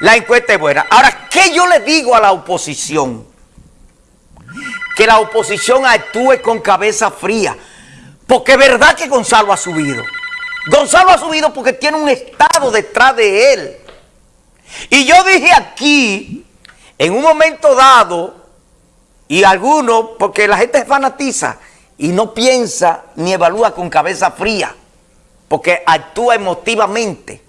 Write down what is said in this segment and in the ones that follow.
La encuesta es buena. Ahora, ¿qué yo le digo a la oposición? Que la oposición actúe con cabeza fría. Porque es verdad que Gonzalo ha subido. Gonzalo ha subido porque tiene un Estado detrás de él. Y yo dije aquí, en un momento dado, y algunos, porque la gente se fanatiza y no piensa ni evalúa con cabeza fría, porque actúa emotivamente.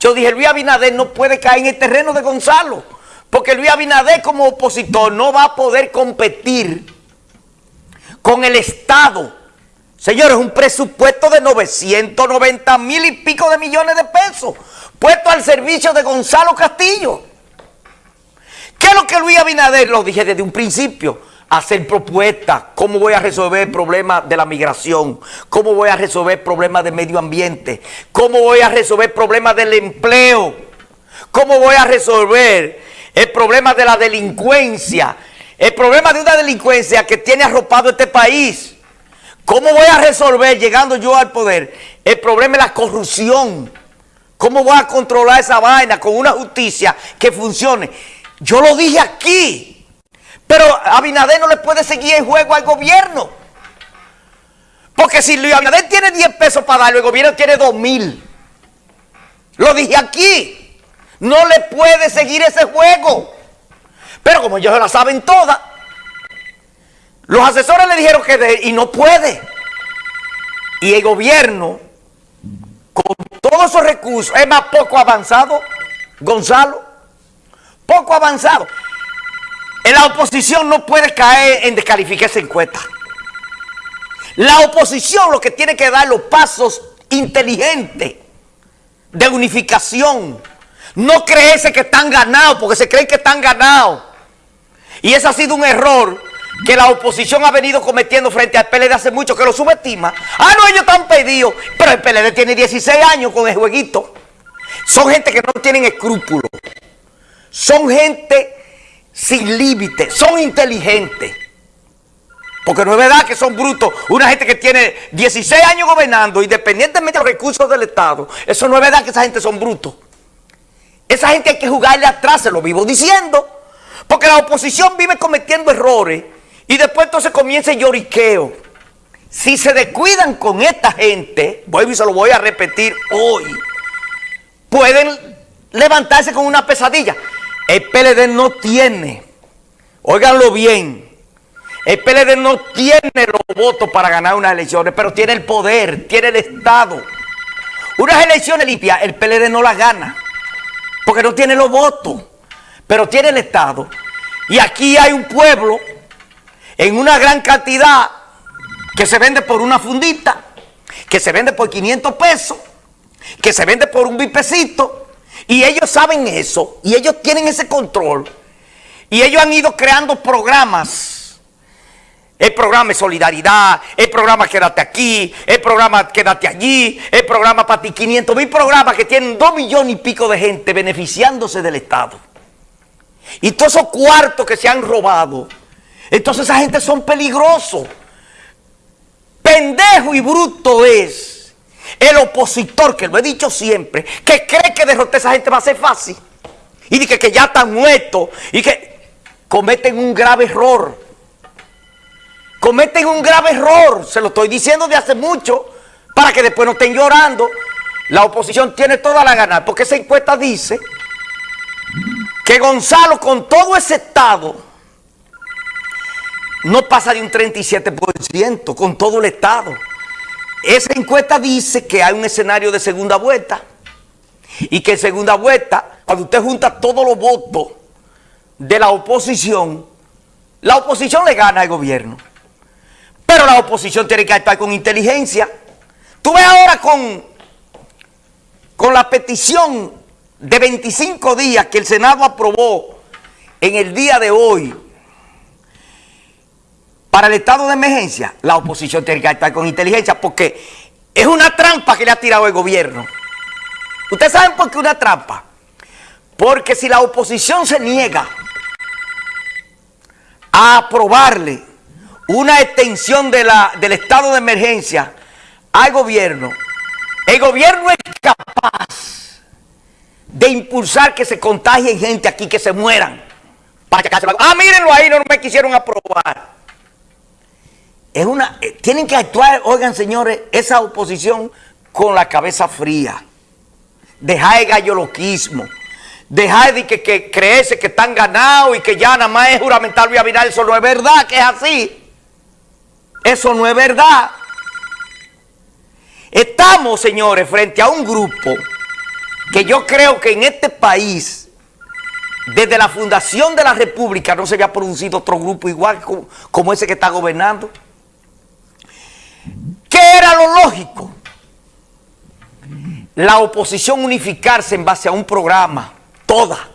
Yo dije, Luis Abinader no puede caer en el terreno de Gonzalo, porque Luis Abinader como opositor no va a poder competir con el Estado. Señores, un presupuesto de 990 mil y pico de millones de pesos puesto al servicio de Gonzalo Castillo. ¿Qué es lo que Luis Abinader, lo dije desde un principio, hacer propuestas, cómo voy a resolver el problema de la migración, cómo voy a resolver el problema del medio ambiente, cómo voy a resolver el problema del empleo, cómo voy a resolver el problema de la delincuencia, el problema de una delincuencia que tiene arropado este país. ¿Cómo voy a resolver, llegando yo al poder, el problema de la corrupción? ¿Cómo voy a controlar esa vaina con una justicia que funcione? Yo lo dije aquí. Pero Abinader no le puede seguir el juego al gobierno. Porque si Luis Abinader tiene 10 pesos para darle, el gobierno tiene 2 mil. Lo dije aquí. No le puede seguir ese juego. Pero como ellos la saben todas, los asesores le dijeron que de, y no puede. Y el gobierno, con todos esos recursos, es más poco avanzado, Gonzalo, poco avanzado. La oposición no puede caer en descalificar esa encuesta. La oposición lo que tiene que dar los pasos inteligentes de unificación. No creerse que están ganados, porque se creen que están ganados. Y ese ha sido un error que la oposición ha venido cometiendo frente al PLD hace mucho, que lo subestima. Ah, no, ellos están pedidos, pero el PLD tiene 16 años con el jueguito. Son gente que no tienen escrúpulos. Son gente sin límite, son inteligentes. Porque no es verdad que son brutos. Una gente que tiene 16 años gobernando, independientemente de los recursos del Estado, eso no es verdad que esa gente son brutos. Esa gente hay que jugarle atrás, se lo vivo diciendo. Porque la oposición vive cometiendo errores y después entonces comienza el lloriqueo. Si se descuidan con esta gente, vuelvo y se lo voy a repetir hoy, pueden levantarse con una pesadilla. El PLD no tiene, óiganlo bien, el PLD no tiene los votos para ganar unas elecciones, pero tiene el poder, tiene el Estado. Unas elecciones limpias, el PLD no las gana, porque no tiene los votos, pero tiene el Estado. Y aquí hay un pueblo en una gran cantidad que se vende por una fundita, que se vende por 500 pesos, que se vende por un bipecito, y ellos saben eso, y ellos tienen ese control. Y ellos han ido creando programas. El programa de solidaridad, el programa Quédate aquí, el programa Quédate allí, el programa para ti 500 mil programas que tienen dos millones y pico de gente beneficiándose del Estado. Y todos esos cuartos que se han robado, entonces esa gente son peligrosos. Pendejo y bruto es el opositor, que lo he dicho siempre, que cree que derrotar a esa gente va a ser fácil. Y dice que ya están muertos y que cometen un grave error. Cometen un grave error, se lo estoy diciendo de hace mucho, para que después no estén llorando. La oposición tiene toda la gana, porque esa encuesta dice que Gonzalo con todo ese estado no pasa de un 37% con todo el estado. Esa encuesta dice que hay un escenario de segunda vuelta y que en segunda vuelta, cuando usted junta todos los votos de la oposición, la oposición le gana al gobierno. Pero la oposición tiene que actuar con inteligencia. Tú ves ahora con, con la petición de 25 días que el Senado aprobó en el día de hoy para el estado de emergencia, la oposición tiene que actuar con inteligencia porque es una trampa que le ha tirado el gobierno. ¿Ustedes saben por qué una trampa? Porque si la oposición se niega a aprobarle una extensión del estado de emergencia al gobierno, el gobierno es capaz de impulsar que se contagien gente aquí, que se mueran. Para Ah, mírenlo ahí, no me quisieron aprobar. Es una, eh, tienen que actuar, oigan señores, esa oposición con la cabeza fría. Dejar el galloloquismo. Dejar de que, que creerse que están ganados y que ya nada más es juramental Luis Abinadel. Eso no es verdad, que es así. Eso no es verdad. Estamos, señores, frente a un grupo que yo creo que en este país, desde la fundación de la República, no se había producido otro grupo igual como ese que está gobernando. ¿Qué era lo lógico? La oposición unificarse en base a un programa, toda,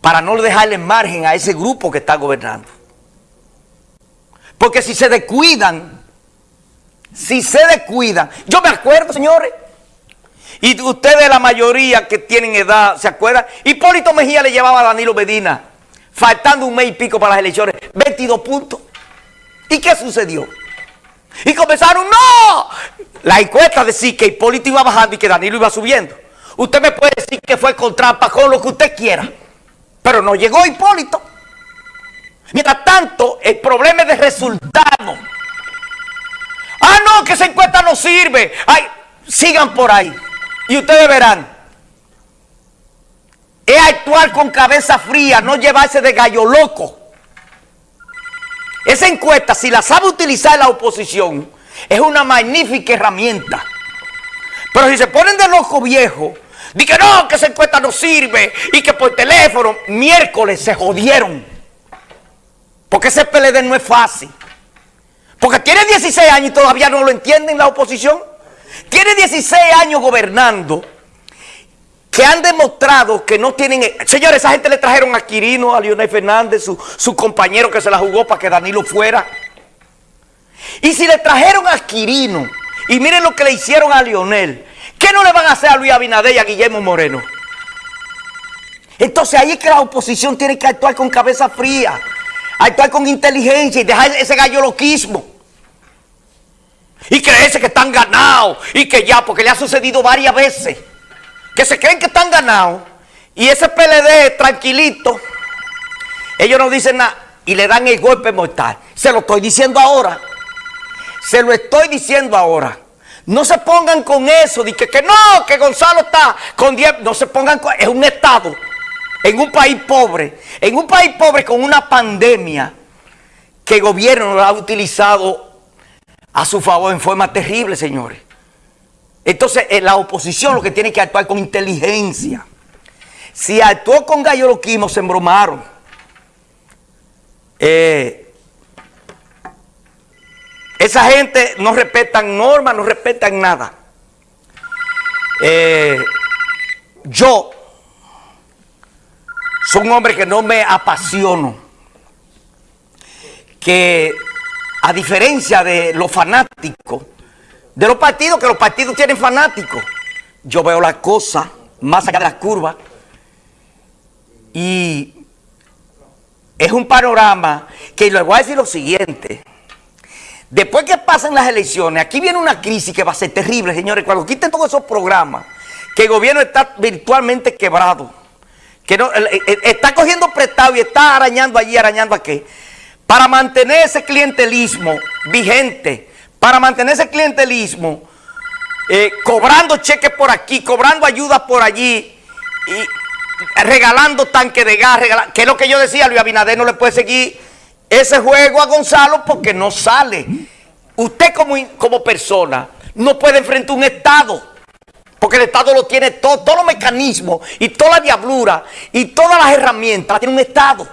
para no dejarle margen a ese grupo que está gobernando. Porque si se descuidan, si se descuidan, yo me acuerdo, señores, y ustedes la mayoría que tienen edad, ¿se acuerdan? Hipólito Mejía le llevaba a Danilo Medina, faltando un mes y pico para las elecciones, 22 puntos. ¿Y qué sucedió? Y comenzaron, ¡no! La encuesta decía que Hipólito iba bajando y que Danilo iba subiendo. Usted me puede decir que fue con trampa, con lo que usted quiera. Pero no llegó Hipólito. Mientras tanto, el problema es de resultado. Ah, no, que esa encuesta no sirve. Ay, sigan por ahí. Y ustedes verán. Es actuar con cabeza fría, no llevarse de gallo loco. Esa encuesta, si la sabe utilizar la oposición, es una magnífica herramienta. Pero si se ponen de loco viejo, di que no, que esa encuesta no sirve y que por teléfono, miércoles se jodieron. Porque ese PLD no es fácil. Porque tiene 16 años y todavía no lo entienden la oposición. Tiene 16 años gobernando que han demostrado que no tienen... Señores, esa gente le trajeron a Quirino, a Leonel Fernández, su, su compañero que se la jugó para que Danilo fuera. Y si le trajeron a Quirino, y miren lo que le hicieron a Lionel, ¿qué no le van a hacer a Luis Abinader y a Guillermo Moreno? Entonces ahí es que la oposición tiene que actuar con cabeza fría, actuar con inteligencia y dejar ese gallo loquismo. Y creerse que están ganados y que ya, porque le ha sucedido varias veces, que se creen que están ganados y ese PLD tranquilito, ellos no dicen nada y le dan el golpe mortal. Se lo estoy diciendo ahora. Se lo estoy diciendo ahora. No se pongan con eso, de que, no, que Gonzalo está con 10. No se pongan con. Es un Estado, en un país pobre, en un país pobre con una pandemia que el gobierno lo ha utilizado a su favor en forma terrible, señores. Entonces, eh, la oposición lo que tiene que actuar con inteligencia. Si actuó con gallo se embromaron. Eh, esa gente no respetan normas, no respetan nada. Eh, yo soy un hombre que no me apasiono. Que a diferencia de los fanáticos, de los partidos, que los partidos tienen fanáticos, yo veo la cosa más allá de la curva y es un panorama que les voy a decir lo siguiente. Después que pasen las elecciones, aquí viene una crisis que va a ser terrible, señores. Cuando quiten todos esos programas, que el gobierno está virtualmente quebrado, que no, está cogiendo prestado y está arañando allí, arañando aquí, para mantener ese clientelismo vigente, para mantener ese clientelismo, eh, cobrando cheques por aquí, cobrando ayudas por allí, y regalando tanques de gas, que es lo que yo decía, Luis Abinader no le puede seguir ese juego a Gonzalo porque no sale. Usted como, como persona no puede enfrentar un Estado. Porque el Estado lo tiene todo, todos los mecanismos y toda la diablura y todas las herramientas tiene un Estado.